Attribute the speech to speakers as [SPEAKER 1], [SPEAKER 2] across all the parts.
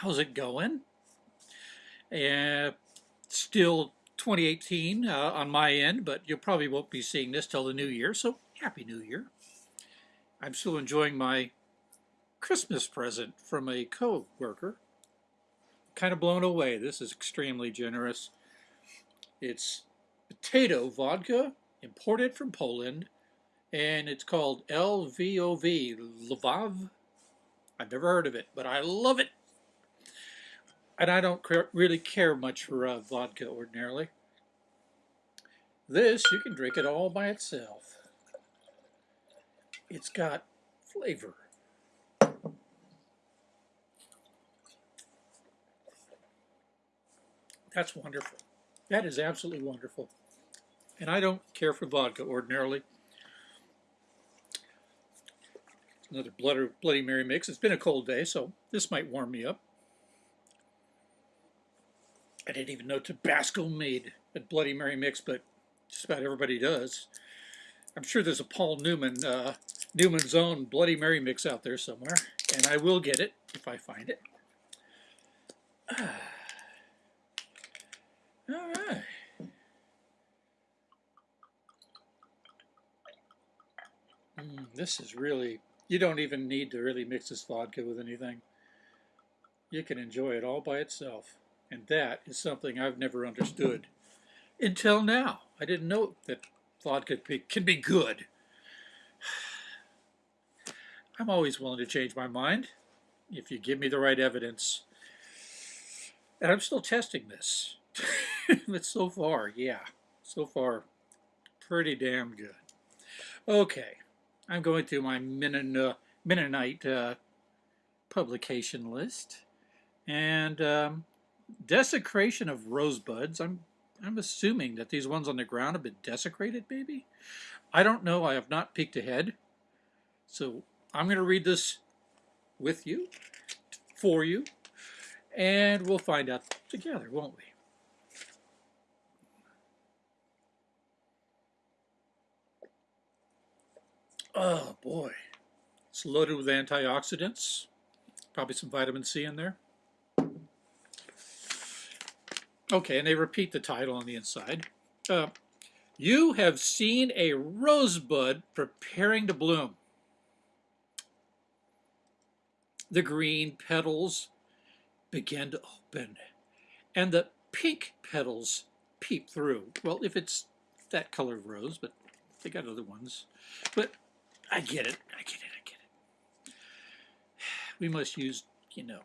[SPEAKER 1] How's it going? Uh, still 2018 uh, on my end, but you probably won't be seeing this till the new year, so Happy New Year. I'm still enjoying my Christmas present from a co-worker. Kind of blown away. This is extremely generous. It's potato vodka, imported from Poland, and it's called LVOV, Lvav. I've never heard of it, but I love it. And I don't really care much for uh, vodka ordinarily. This, you can drink it all by itself. It's got flavor. That's wonderful. That is absolutely wonderful. And I don't care for vodka ordinarily. Another Bloody Mary mix. It's been a cold day, so this might warm me up. I didn't even know Tabasco made a Bloody Mary mix, but just about everybody does. I'm sure there's a Paul Newman, uh, Newman's own Bloody Mary mix out there somewhere, and I will get it if I find it. All right. Mm, this is really, you don't even need to really mix this vodka with anything. You can enjoy it all by itself. And that is something I've never understood until now. I didn't know that vodka can be good. I'm always willing to change my mind if you give me the right evidence. And I'm still testing this. but so far, yeah, so far, pretty damn good. Okay, I'm going through my Mennonite uh, publication list. And um, desecration of rosebuds. I'm I'm assuming that these ones on the ground have been desecrated, maybe? I don't know. I have not peeked ahead. So I'm going to read this with you, for you, and we'll find out together, won't we? Oh boy, it's loaded with antioxidants, probably some vitamin C in there. Okay, and they repeat the title on the inside. Uh, you have seen a rosebud preparing to bloom. The green petals begin to open, and the pink petals peep through. Well, if it's that color of rose, but they got other ones. But I get it. I get it. I get it. We must use, you know,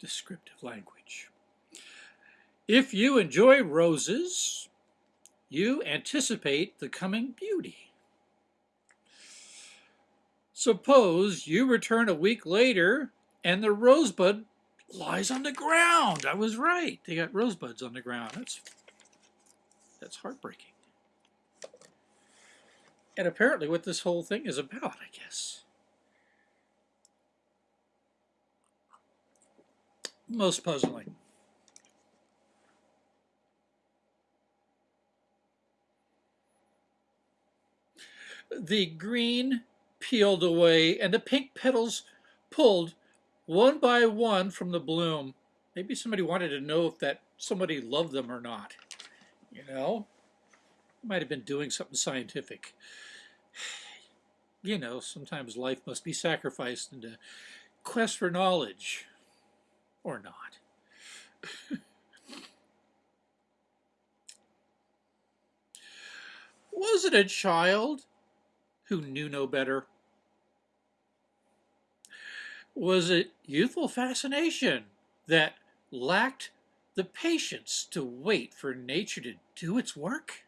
[SPEAKER 1] descriptive language. If you enjoy roses, you anticipate the coming beauty. Suppose you return a week later and the rosebud lies on the ground. I was right. They got rosebuds on the ground. That's, that's heartbreaking and apparently what this whole thing is about, I guess. Most puzzling. The green peeled away and the pink petals pulled one by one from the bloom. Maybe somebody wanted to know if that somebody loved them or not. You know, might have been doing something scientific you know, sometimes life must be sacrificed in the quest for knowledge, or not. Was it a child who knew no better? Was it youthful fascination that lacked the patience to wait for nature to do its work?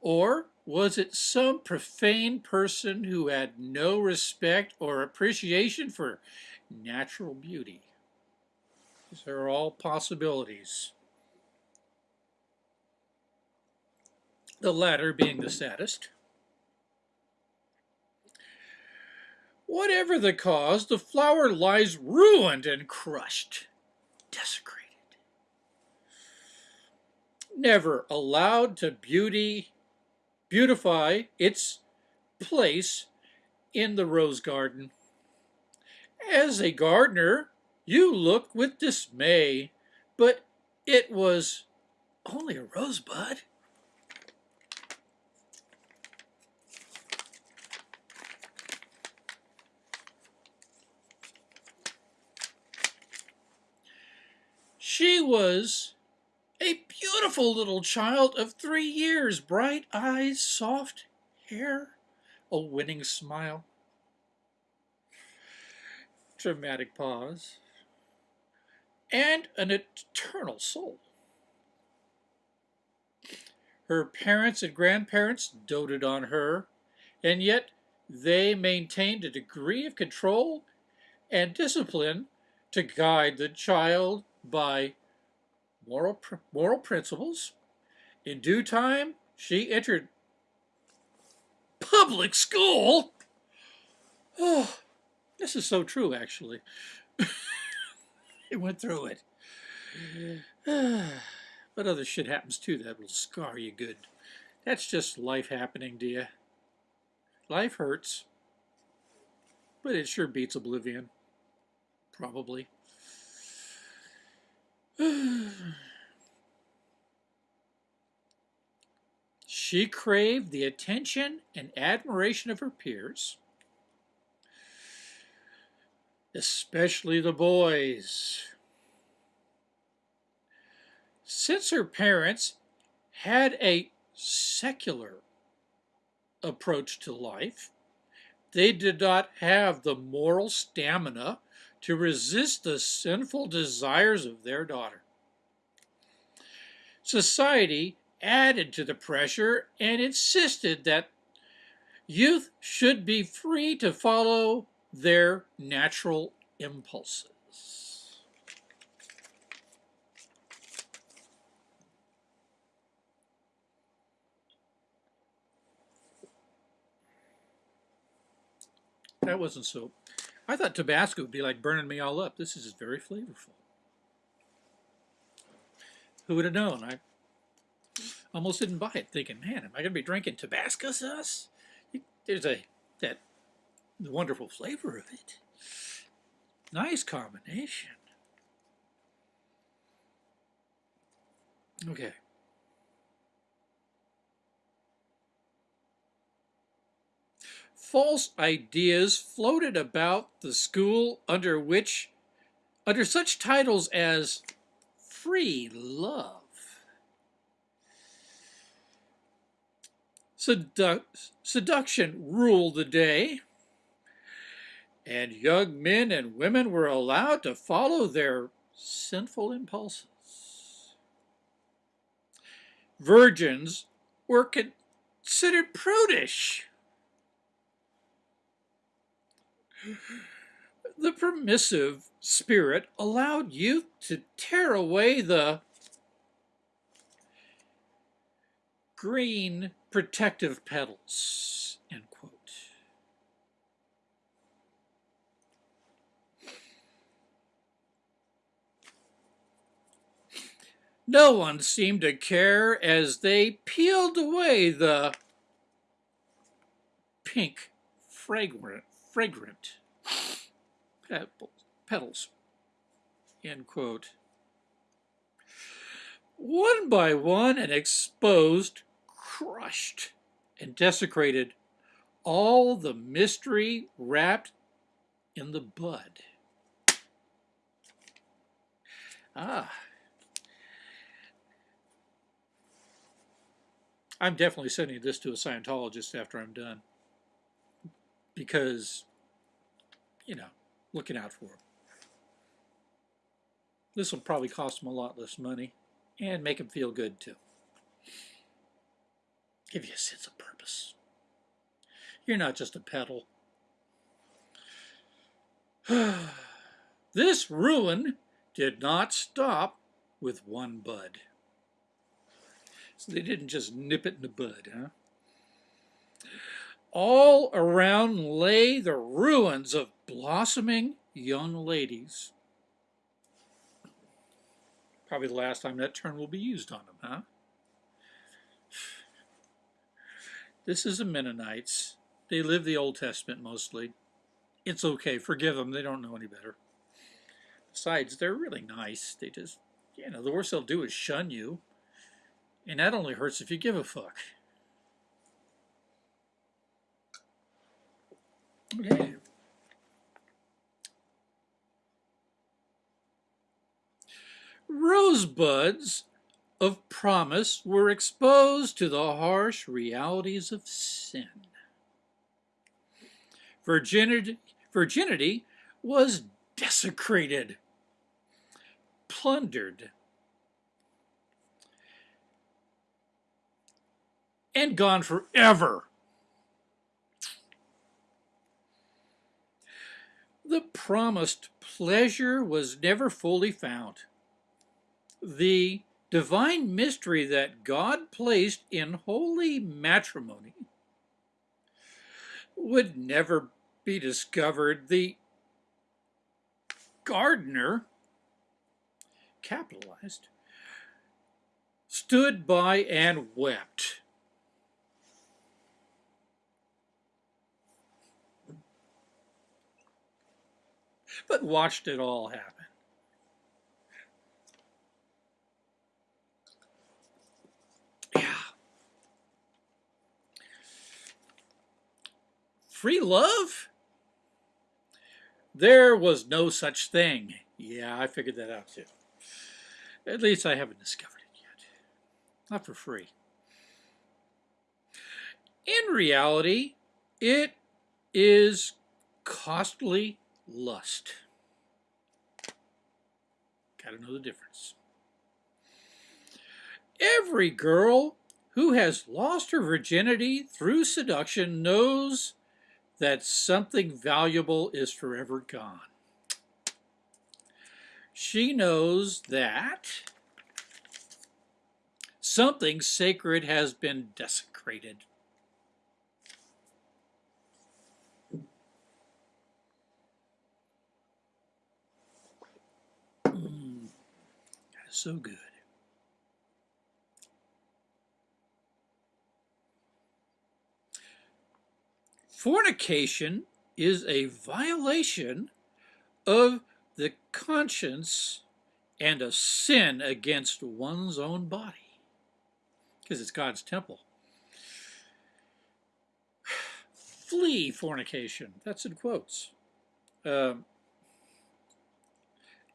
[SPEAKER 1] Or was it some profane person who had no respect or appreciation for natural beauty? These are all possibilities. The latter being the saddest. Whatever the cause, the flower lies ruined and crushed, desecrated. Never allowed to beauty beautify its place in the rose garden. As a gardener, you looked with dismay, but it was only a rosebud. She was a beautiful little child of three years, bright eyes, soft hair, a winning smile. Dramatic pause. And an eternal soul. Her parents and grandparents doted on her, and yet they maintained a degree of control and discipline to guide the child by moral, moral principles. In due time, she entered public school. Oh, this is so true, actually. it went through it. but other shit happens too that will scar you good. That's just life happening to you. Life hurts. But it sure beats oblivion. Probably. She craved the attention and admiration of her peers, especially the boys. Since her parents had a secular approach to life, they did not have the moral stamina to resist the sinful desires of their daughter. Society added to the pressure and insisted that youth should be free to follow their natural impulses. That wasn't so I thought Tabasco would be like burning me all up. This is very flavorful. Who would have known? I almost didn't buy it, thinking, man, am I going to be drinking Tabasco sauce? There's a that the wonderful flavor of it. Nice combination. Okay. False ideas floated about the school under which, under such titles as free love, Sedu seduction ruled the day, and young men and women were allowed to follow their sinful impulses. Virgins were considered prudish The permissive spirit allowed youth to tear away the green protective petals, end quote. No one seemed to care as they peeled away the pink fragrant fragrant petals. End quote. One by one and exposed, crushed, and desecrated all the mystery wrapped in the bud. Ah. I'm definitely sending this to a Scientologist after I'm done because, you know, looking out for them. This will probably cost them a lot less money and make them feel good too. Give you a sense of purpose. You're not just a pedal. this ruin did not stop with one bud. So they didn't just nip it in the bud, huh? All around lay the ruins of blossoming young ladies. Probably the last time that term will be used on them, huh? This is the Mennonites. They live the Old Testament mostly. it's okay. Forgive them. They don't know any better. Besides, they're really nice. They just, you know, the worst they'll do is shun you. And that only hurts if you give a fuck. Okay. Rosebuds of promise were exposed to the harsh realities of sin. Virginity, virginity was desecrated, plundered, and gone forever. The promised pleasure was never fully found. The divine mystery that God placed in holy matrimony would never be discovered. The gardener, capitalized, stood by and wept. But watched it all happen. Yeah. Free love? There was no such thing. Yeah, I figured that out too. At least I haven't discovered it yet. Not for free. In reality, it is costly lust. Gotta know the difference. Every girl who has lost her virginity through seduction knows that something valuable is forever gone. She knows that something sacred has been desecrated. Mm, that is so good. Fornication is a violation of the conscience and a sin against one's own body because it's God's temple. Flee fornication. That's in quotes. Um,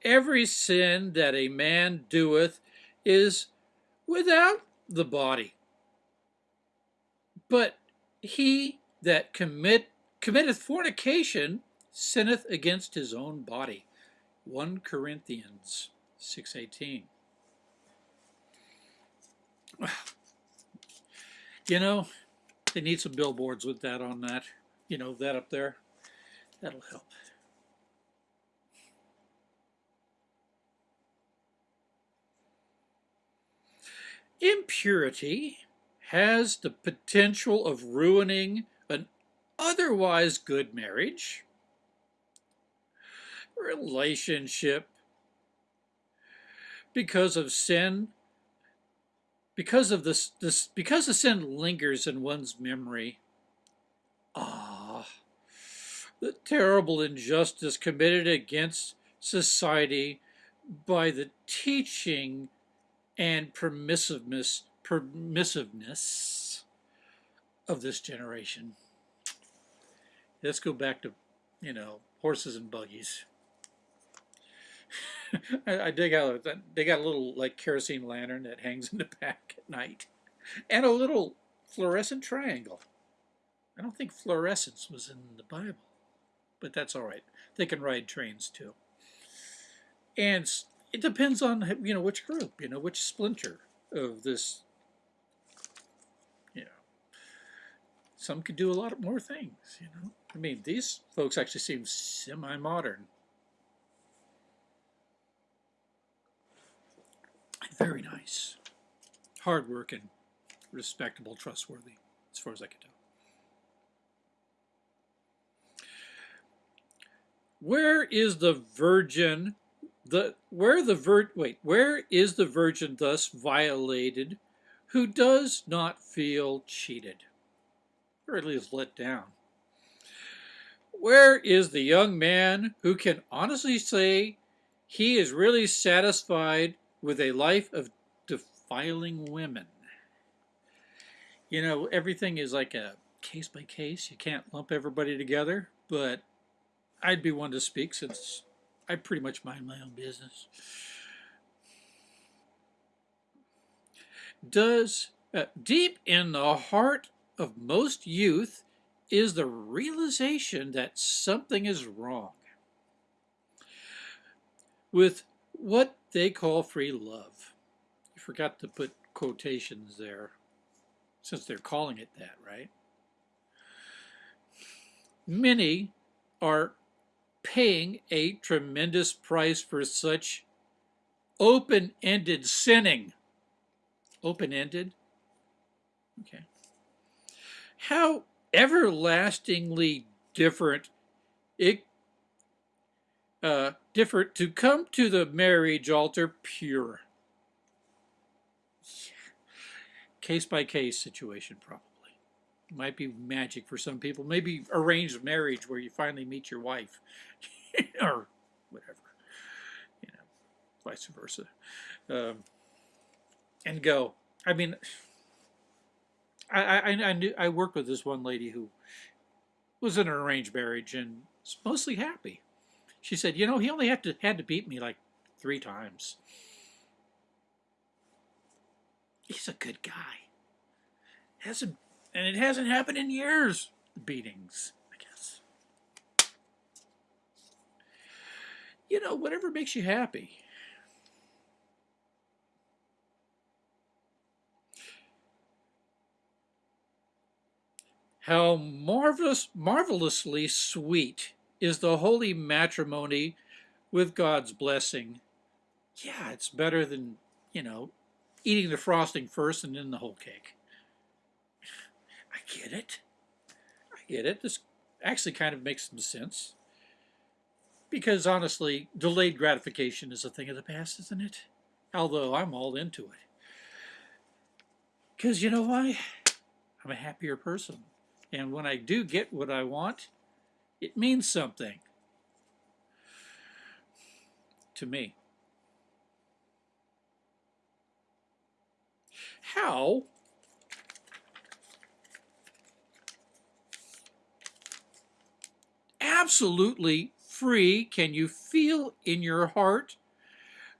[SPEAKER 1] every sin that a man doeth is without the body. But he that commit committeth fornication sinneth against his own body. 1 Corinthians 6.18 You know, they need some billboards with that on that. You know, that up there. That'll help. Impurity has the potential of ruining an otherwise good marriage, relationship, because of sin, because of this, this because the sin lingers in one's memory. Ah, the terrible injustice committed against society by the teaching and permissiveness permissiveness of this generation. Let's go back to, you know, horses and buggies. I, I dig out, uh, they got a little like kerosene lantern that hangs in the back at night. And a little fluorescent triangle. I don't think fluorescence was in the Bible, but that's all right. They can ride trains too. And it depends on, you know, which group, you know, which splinter of this You know, some could do a lot more things, you know. I mean, these folks actually seem semi-modern. Very nice. Hardworking, respectable, trustworthy, as far as I can tell. Where is the virgin, the where the vir wait, where is the virgin thus violated who does not feel cheated? or at least let down. Where is the young man who can honestly say he is really satisfied with a life of defiling women? You know, everything is like a case by case. You can't lump everybody together, but I'd be one to speak since I pretty much mind my own business. Does uh, deep in the heart of most youth is the realization that something is wrong with what they call free love. You forgot to put quotations there since they're calling it that, right? Many are paying a tremendous price for such open-ended sinning. Open-ended? Okay. How everlastingly different it uh, different to come to the marriage altar pure. Case by case situation, probably. Might be magic for some people. Maybe arranged marriage where you finally meet your wife or whatever, you know, vice versa. Um, and go. I mean, I, I, I knew I worked with this one lady who was in an arranged marriage and was mostly happy. She said, you know, he only had to had to beat me like three times. He's a good guy. Hasn't and it hasn't happened in years. Beatings, I guess. You know, whatever makes you happy. How marvelous, marvelously sweet is the holy matrimony with God's blessing. Yeah, it's better than, you know, eating the frosting first and then the whole cake. Get it. I get it. This actually kind of makes some sense. Because honestly, delayed gratification is a thing of the past, isn't it? Although I'm all into it. Because you know why? I'm a happier person. And when I do get what I want, it means something to me. How absolutely free can you feel in your heart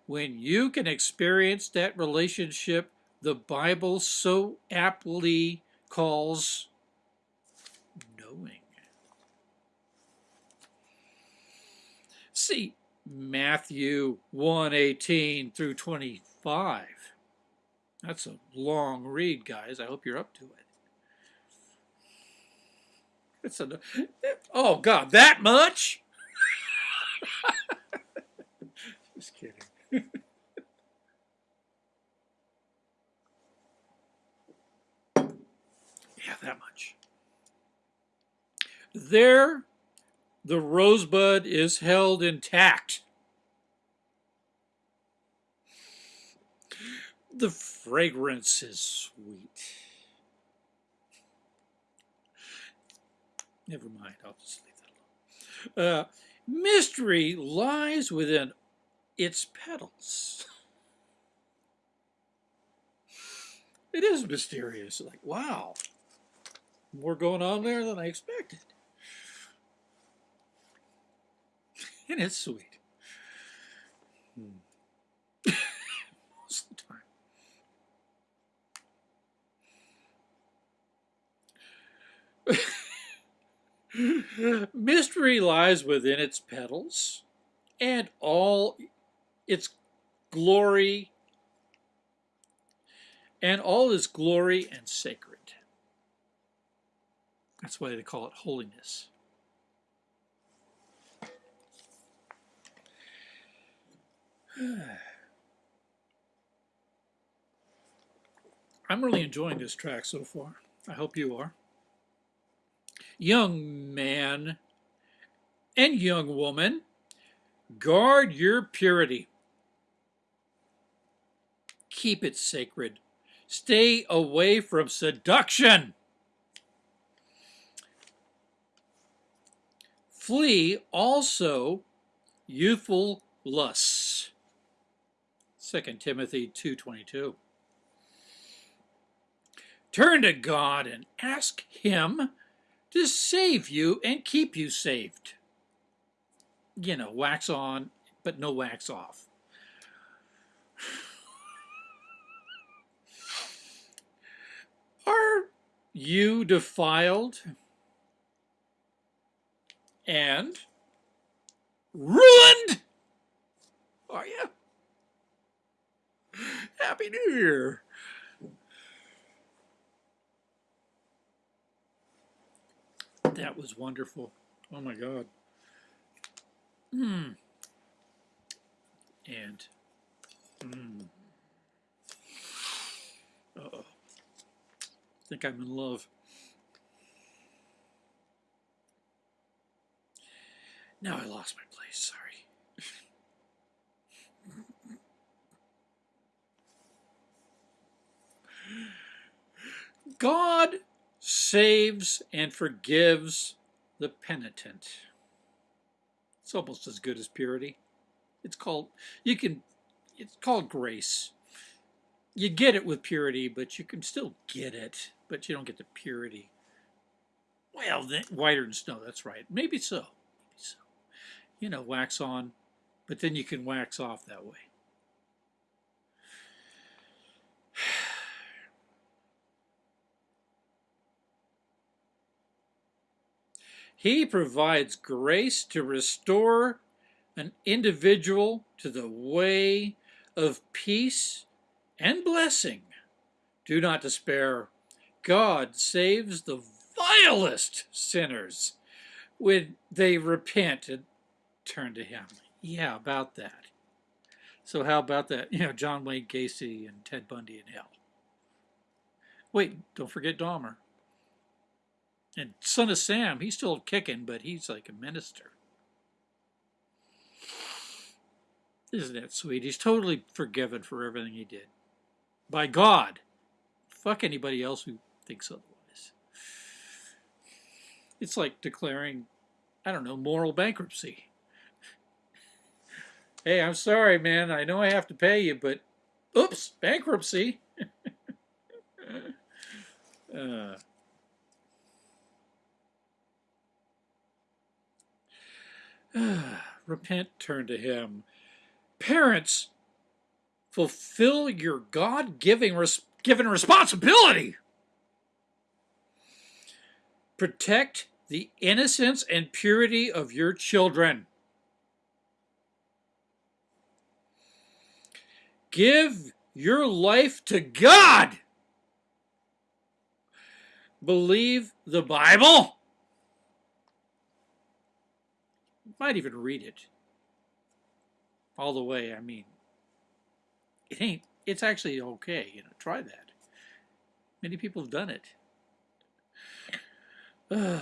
[SPEAKER 1] when you can experience that relationship the Bible so aptly calls knowing? See Matthew 1:18 through 25. That's a long read, guys. I hope you're up to it. It's a oh god, that much? Just kidding. yeah, that much. There the rosebud is held intact. The fragrance is sweet. Never mind, I'll just leave that alone. Uh, mystery lies within its petals. It is mysterious. Like, wow, more going on there than I expected. and it's sweet. Hmm. Most of the time. Mystery lies within its petals and all its glory and all is glory and sacred. That's why they call it holiness. I'm really enjoying this track so far. I hope you are. Young man and young woman, guard your purity. Keep it sacred. Stay away from seduction. flee also youthful lusts. 2 Timothy 2.22 Turn to God and ask Him to save you and keep you saved. You know, wax on, but no wax off. Are you defiled and ruined? Are you? Happy New Year. That was wonderful. Oh my God. Hmm. And, hmm. Uh oh. I think I'm in love. Now I lost my place, sorry. God saves and forgives the penitent. It's almost as good as purity. It's called, you can, it's called grace. You get it with purity, but you can still get it, but you don't get the purity. Well, then, whiter than snow, that's right. Maybe so. Maybe so. You know, wax on, but then you can wax off that way. He provides grace to restore an individual to the way of peace and blessing. Do not despair. God saves the vilest sinners when they repent and turn to Him. Yeah, about that. So how about that? You know, John Wayne Gacy and Ted Bundy in hell. Wait, don't forget Dahmer. And Son of Sam, he's still kicking, but he's like a minister. Isn't that sweet? He's totally forgiven for everything he did. By God. Fuck anybody else who thinks otherwise. It's like declaring, I don't know, moral bankruptcy. Hey, I'm sorry, man. I know I have to pay you, but oops, bankruptcy. uh, Repent, turn to Him. Parents, fulfill your God-given res given responsibility. Protect the innocence and purity of your children. Give your life to God. Believe the Bible. Might even read it all the way. I mean, it ain't, it's actually okay, you know, try that. Many people have done it.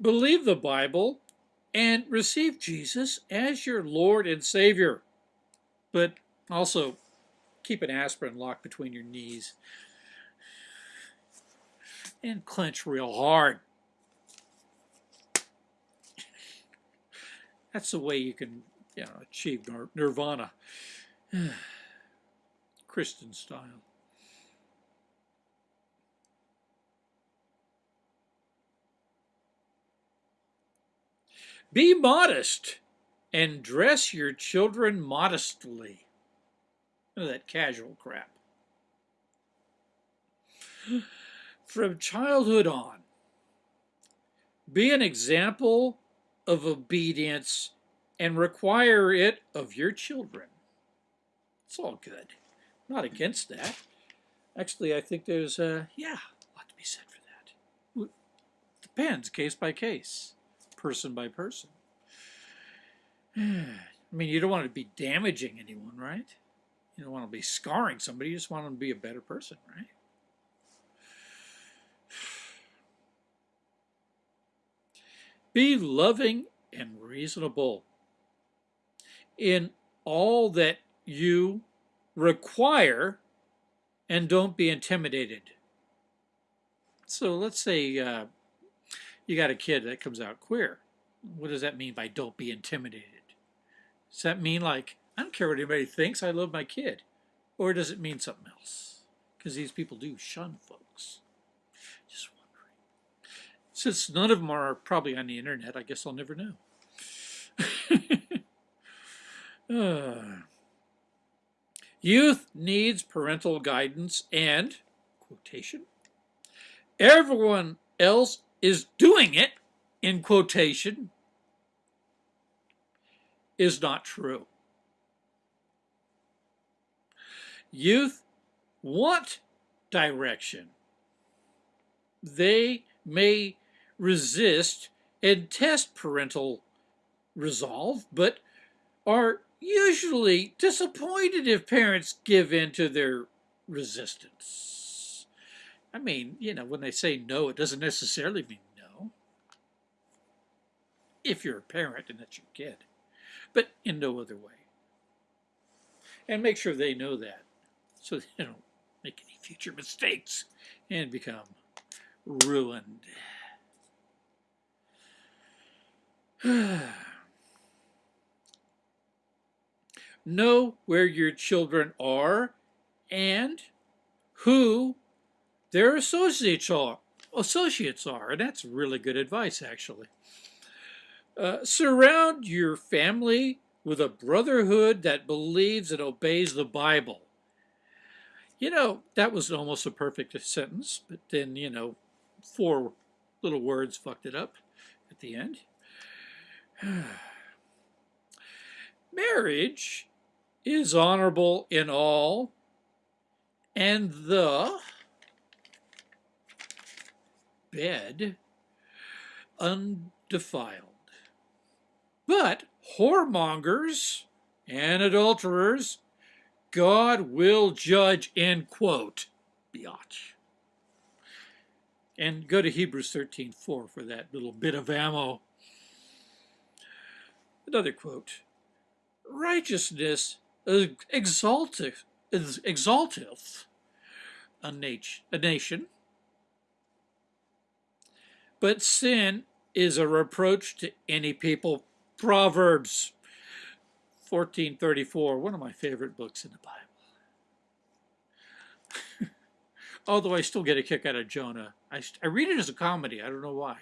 [SPEAKER 1] Believe the Bible and receive Jesus as your Lord and Savior. But also keep an aspirin locked between your knees and clench real hard. That's the way you can you know, achieve nirvana. Christian style. Be modest and dress your children modestly. That casual crap. From childhood on, be an example of obedience and require it of your children. It's all good. I'm not against that. Actually, I think there's, uh, yeah, a lot to be said for that. Depends, case by case, person by person. I mean, you don't want to be damaging anyone, right? You don't want to be scarring somebody. You just want them to be a better person, right? Be loving and reasonable in all that you require and don't be intimidated. so let's say uh, you got a kid that comes out queer. What does that mean by don't be intimidated? Does that mean like, I don't care what anybody thinks, I love my kid? Or does it mean something else? Because these people do shun folks. Since none of them are probably on the internet, I guess I'll never know. uh. Youth needs parental guidance and, quotation, everyone else is doing it, in quotation, is not true. Youth want direction. They may resist and test parental resolve, but are usually disappointed if parents give in to their resistance. I mean, you know, when they say no, it doesn't necessarily mean no. If you're a parent and that's your kid, but in no other way. And make sure they know that so they don't make any future mistakes and become ruined. know where your children are and who their associates are. Associates are, and that's really good advice, actually. Uh, surround your family with a brotherhood that believes and obeys the Bible. You know, that was almost a perfect sentence, but then, you know, four little words fucked it up at the end. Marriage is honorable in all, and the bed undefiled. But whoremongers and adulterers, God will judge, end quote. Biatch. And go to Hebrews 13.4 for that little bit of ammo. Another quote. Righteousness exalteth, a, nat- a nation, but sin is a reproach to any people. Proverbs 1434, one of my favorite books in the Bible. Although I still get a kick out of Jonah. I, I read it as a comedy. I don't know why.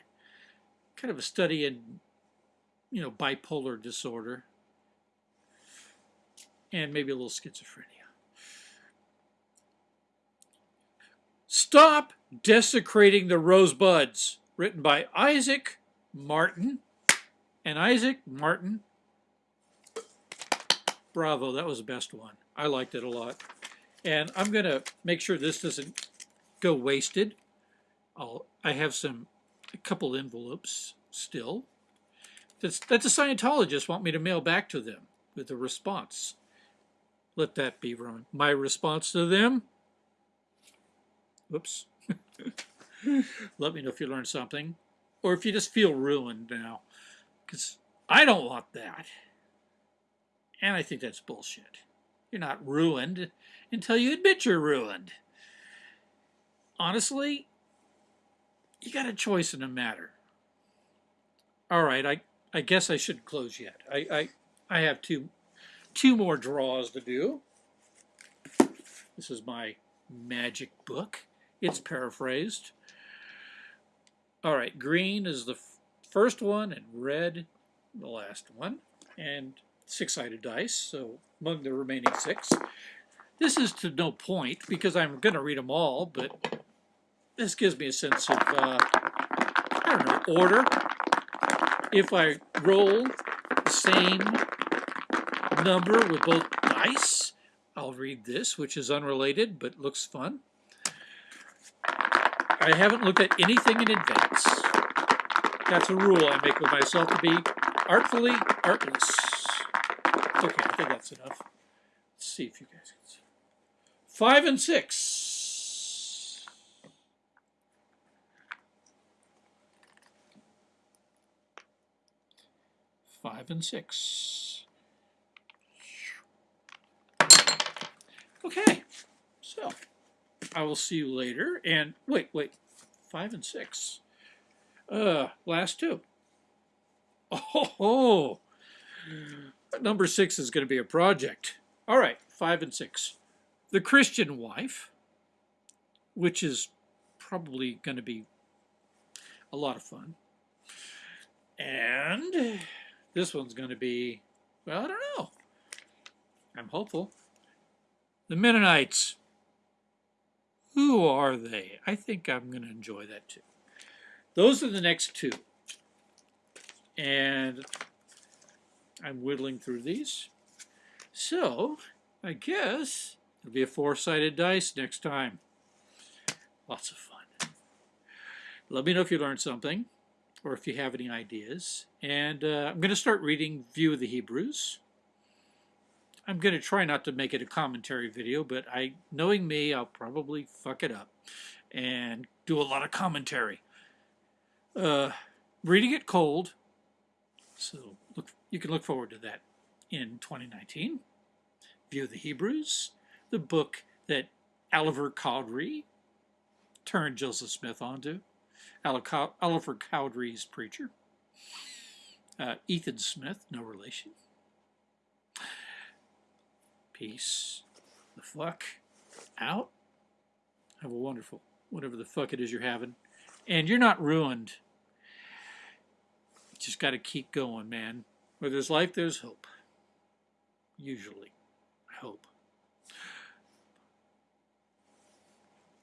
[SPEAKER 1] Kind of a study in, you know, bipolar disorder and maybe a little schizophrenia. Stop Desecrating the Rosebuds, written by Isaac Martin. And Isaac Martin, bravo, that was the best one. I liked it a lot. And I'm going to make sure this doesn't go wasted. I'll, I have some, a couple envelopes still. That's, that the Scientologists want me to mail back to them with a response. Let that be my response to them. Whoops. Let me know if you learned something. Or if you just feel ruined now. Because I don't want that. And I think that's bullshit. You're not ruined until you admit you're ruined. Honestly, you got a choice in the matter. All right, I, I guess I shouldn't close yet. I, I, I have two two more draws to do. This is my magic book. It's paraphrased. All right, green is the first one and red the last one. And six-sided dice, so among the remaining six. This is to no point because I'm going to read them all, but this gives me a sense of, uh, I don't know, order. If I roll the same number with both dice. I'll read this, which is unrelated but looks fun. I haven't looked at anything in advance. That's a rule I make with myself to be artfully artless. Okay, I think that's enough. Let's see if you guys can see. Five and six. Five and six. Okay, so I will see you later. And wait, wait, five and six. Uh, last two. Oh, number six is going to be a project. All right, five and six. The Christian wife, which is probably going to be a lot of fun. And this one's going to be, well, I don't know. I'm hopeful. The Mennonites. Who are they? I think I'm going to enjoy that too. Those are the next two. And I'm whittling through these. So, I guess it'll be a four-sided dice next time. Lots of fun. Let me know if you learned something or if you have any ideas. And uh, I'm going to start reading View of the Hebrews. I'm going to try not to make it a commentary video, but I, knowing me, I'll probably fuck it up and do a lot of commentary. Uh, reading it cold, so look, you can look forward to that in 2019. View of the Hebrews, the book that Oliver Cowdery turned Joseph Smith onto. Oliver Cowdery's preacher. Uh, Ethan Smith, no relation. Peace the fuck out. Have a wonderful, whatever the fuck it is you're having. And you're not ruined just got to keep going, man. Where there's life, there's hope. Usually. Hope.